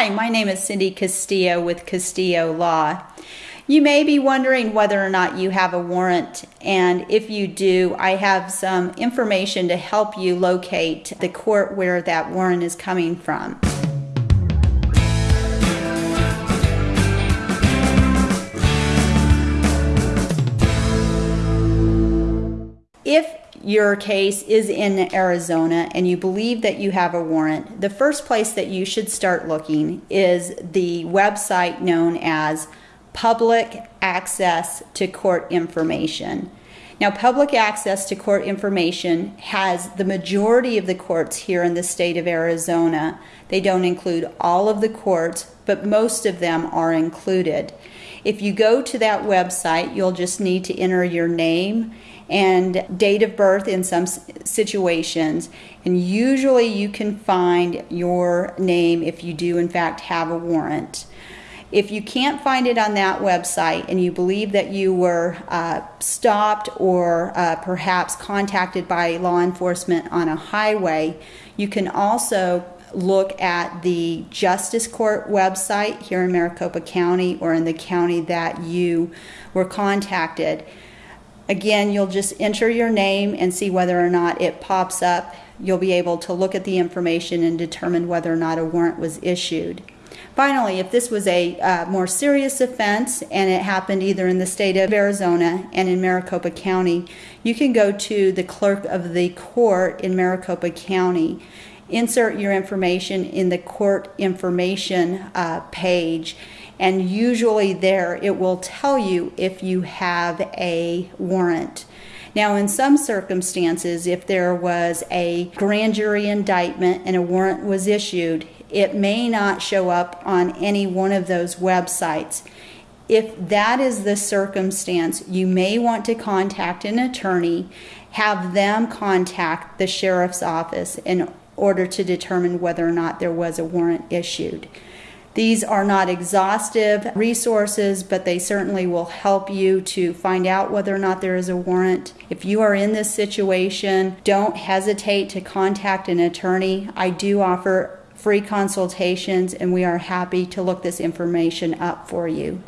Hi, my name is Cindy Castillo with Castillo Law. You may be wondering whether or not you have a warrant, and if you do, I have some information to help you locate the court where that warrant is coming from. If your case is in Arizona and you believe that you have a warrant, the first place that you should start looking is the website known as public access to court information. Now, public access to court information has the majority of the courts here in the state of Arizona. They don't include all of the courts, but most of them are included. If you go to that website, you'll just need to enter your name and date of birth in some situations. And usually you can find your name if you do, in fact, have a warrant. If you can't find it on that website and you believe that you were uh, stopped or uh, perhaps contacted by law enforcement on a highway, you can also look at the Justice Court website here in Maricopa County or in the county that you were contacted. Again, you'll just enter your name and see whether or not it pops up. You'll be able to look at the information and determine whether or not a warrant was issued. Finally, if this was a uh, more serious offense and it happened either in the state of Arizona and in Maricopa County, you can go to the clerk of the court in Maricopa County, insert your information in the court information uh, page, and usually there it will tell you if you have a warrant. Now, in some circumstances, if there was a grand jury indictment and a warrant was issued, it may not show up on any one of those websites. If that is the circumstance, you may want to contact an attorney, have them contact the sheriff's office in order to determine whether or not there was a warrant issued. These are not exhaustive resources, but they certainly will help you to find out whether or not there is a warrant. If you are in this situation, don't hesitate to contact an attorney. I do offer free consultations, and we are happy to look this information up for you.